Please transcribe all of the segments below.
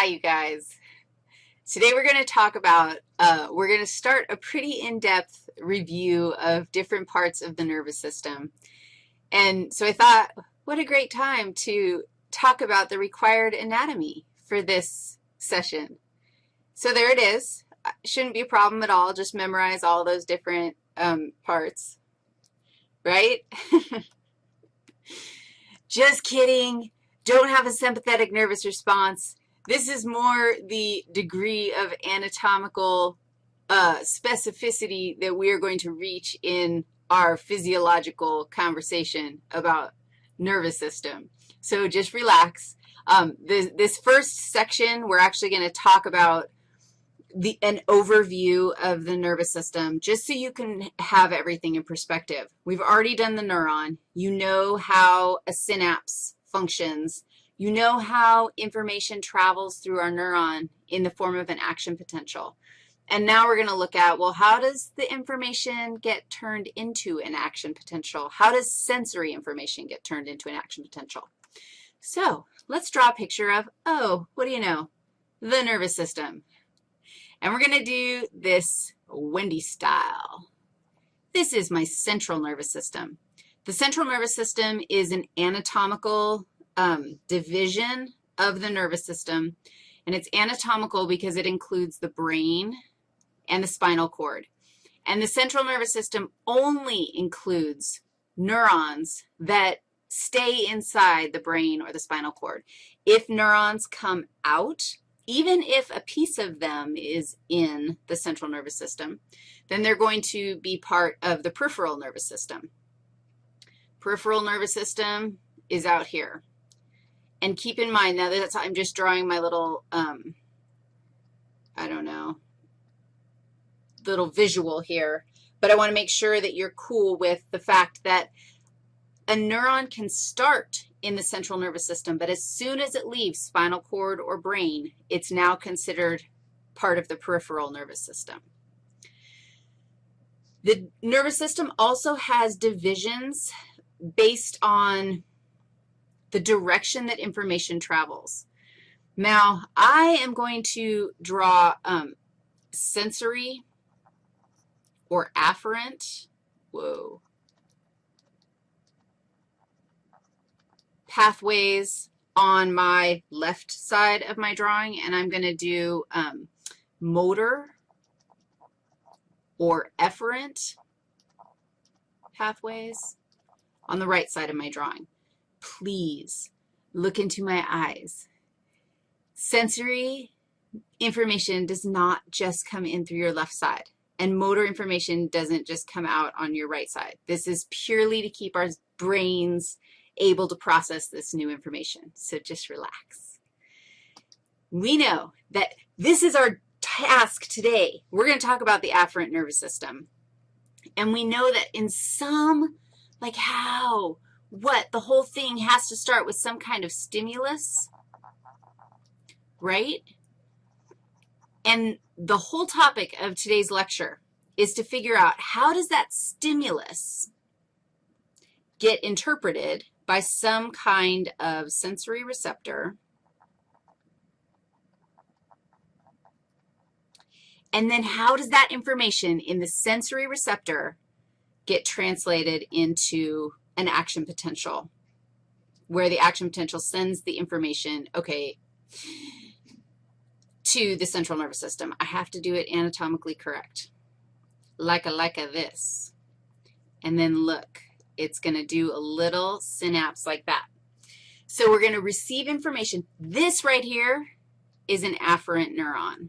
Hi, you guys. Today we're going to talk about, uh, we're going to start a pretty in-depth review of different parts of the nervous system. And so I thought, what a great time to talk about the required anatomy for this session. So there it is. Shouldn't be a problem at all. Just memorize all those different um, parts, right? Just kidding. Don't have a sympathetic nervous response. This is more the degree of anatomical uh, specificity that we are going to reach in our physiological conversation about nervous system. So just relax. Um, this, this first section, we're actually going to talk about the, an overview of the nervous system just so you can have everything in perspective. We've already done the neuron. You know how a synapse functions. You know how information travels through our neuron in the form of an action potential. And now we're going to look at, well, how does the information get turned into an action potential? How does sensory information get turned into an action potential? So let's draw a picture of, oh, what do you know? The nervous system. And we're going to do this Wendy style. This is my central nervous system. The central nervous system is an anatomical um, division of the nervous system, and it's anatomical because it includes the brain and the spinal cord. And the central nervous system only includes neurons that stay inside the brain or the spinal cord. If neurons come out, even if a piece of them is in the central nervous system, then they're going to be part of the peripheral nervous system. Peripheral nervous system is out here. And keep in mind, now that I'm just drawing my little, um, I don't know, little visual here, but I want to make sure that you're cool with the fact that a neuron can start in the central nervous system, but as soon as it leaves spinal cord or brain, it's now considered part of the peripheral nervous system. The nervous system also has divisions based on the direction that information travels. Now, I am going to draw um, sensory or afferent. Whoa. pathways on my left side of my drawing, and I'm going to do um, motor or efferent pathways on the right side of my drawing. Please look into my eyes. Sensory information does not just come in through your left side, and motor information doesn't just come out on your right side. This is purely to keep our brains able to process this new information. So just relax. We know that this is our task today. We're going to talk about the afferent nervous system. And we know that in some, like how, what, the whole thing has to start with some kind of stimulus, right? And the whole topic of today's lecture is to figure out how does that stimulus get interpreted by some kind of sensory receptor. And then how does that information in the sensory receptor get translated into an action potential, where the action potential sends the information, okay, to the central nervous system. I have to do it anatomically correct, like a like a this. And then look, it's going to do a little synapse like that. So we're going to receive information. This right here is an afferent neuron.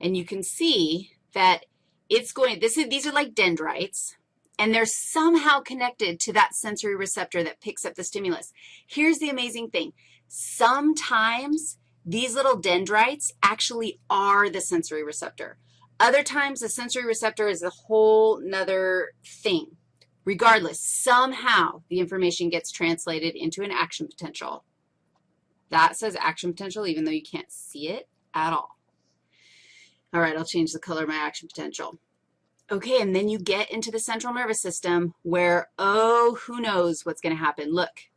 And you can see that it's going, this is, these are like dendrites, and they're somehow connected to that sensory receptor that picks up the stimulus. Here's the amazing thing. Sometimes these little dendrites actually are the sensory receptor. Other times, the sensory receptor is a whole nother thing. Regardless, somehow the information gets translated into an action potential. That says action potential even though you can't see it at all. All right, I'll change the color of my action potential. Okay, and then you get into the central nervous system where, oh, who knows what's going to happen. Look,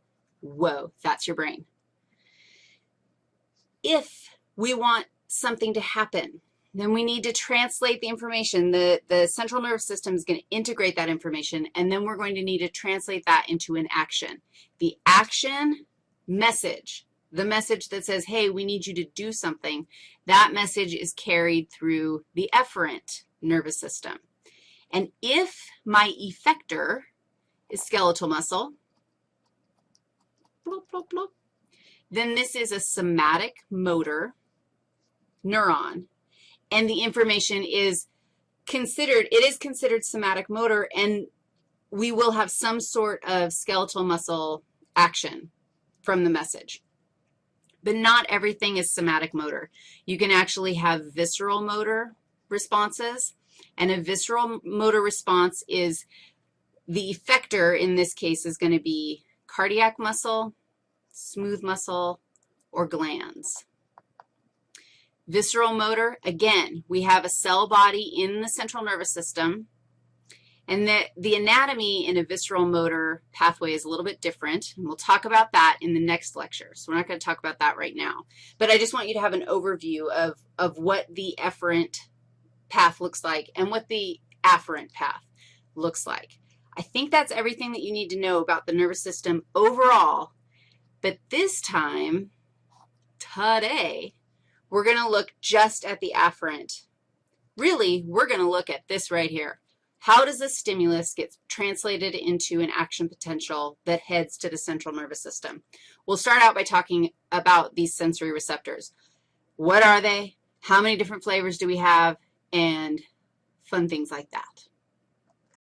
whoa, that's your brain. if we want something to happen, then we need to translate the information. The, the central nervous system is going to integrate that information, and then we're going to need to translate that into an action. The action message, the message that says, hey, we need you to do something, that message is carried through the efferent nervous system. And if my effector is skeletal muscle, blop, blop, blop, then this is a somatic motor neuron, and the information is considered, it is considered somatic motor, and we will have some sort of skeletal muscle action from the message. But not everything is somatic motor. You can actually have visceral motor responses, and a visceral motor response is the effector in this case is going to be cardiac muscle, smooth muscle, or glands. Visceral motor, again, we have a cell body in the central nervous system, and the, the anatomy in a visceral motor pathway is a little bit different, and we'll talk about that in the next lecture. So we're not going to talk about that right now. But I just want you to have an overview of, of what the efferent path looks like and what the afferent path looks like. I think that's everything that you need to know about the nervous system overall. But this time, today, we're going to look just at the afferent. Really, we're going to look at this right here. How does a stimulus get translated into an action potential that heads to the central nervous system? We'll start out by talking about these sensory receptors. What are they? How many different flavors do we have? And fun things like that.